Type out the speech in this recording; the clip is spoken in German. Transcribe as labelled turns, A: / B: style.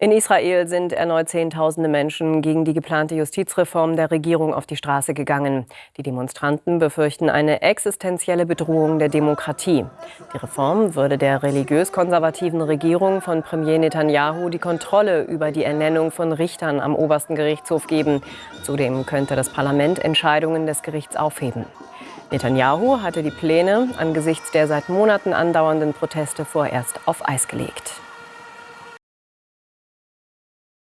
A: In Israel sind erneut Zehntausende Menschen gegen die geplante Justizreform der Regierung auf die Straße gegangen. Die Demonstranten befürchten eine existenzielle Bedrohung der Demokratie. Die Reform würde der religiös-konservativen Regierung von Premier Netanyahu die Kontrolle über die Ernennung von Richtern am obersten Gerichtshof geben. Zudem könnte das Parlament Entscheidungen des Gerichts aufheben. Netanyahu hatte die Pläne angesichts der seit Monaten andauernden Proteste vorerst auf Eis gelegt.